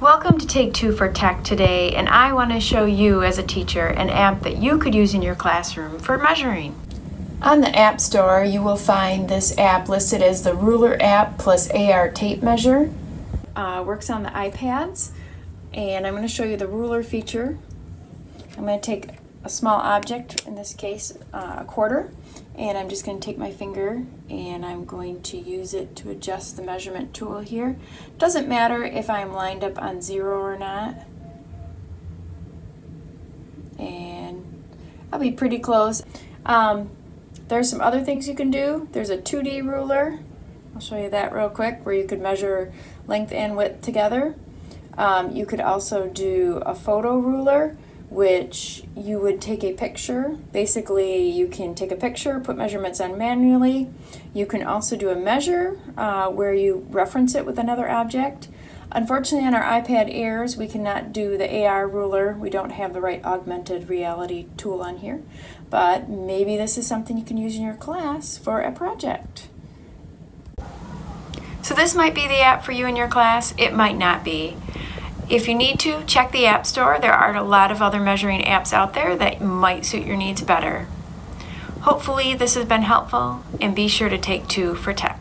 Welcome to Take Two for Tech today, and I want to show you as a teacher an app that you could use in your classroom for measuring. On the App Store, you will find this app listed as the Ruler app plus AR tape measure. Uh, works on the iPads, and I'm going to show you the ruler feature. I'm going to take a small object, in this case uh, a quarter, and I'm just going to take my finger and I'm going to use it to adjust the measurement tool here. Doesn't matter if I'm lined up on zero or not. And I'll be pretty close. Um, there's some other things you can do. There's a 2D ruler. I'll show you that real quick where you could measure length and width together. Um, you could also do a photo ruler which you would take a picture. Basically, you can take a picture, put measurements on manually. You can also do a measure uh, where you reference it with another object. Unfortunately, on our iPad Airs, we cannot do the AR ruler. We don't have the right augmented reality tool on here. But maybe this is something you can use in your class for a project. So this might be the app for you in your class. It might not be. If you need to, check the App Store. There are a lot of other measuring apps out there that might suit your needs better. Hopefully this has been helpful and be sure to take two for tech.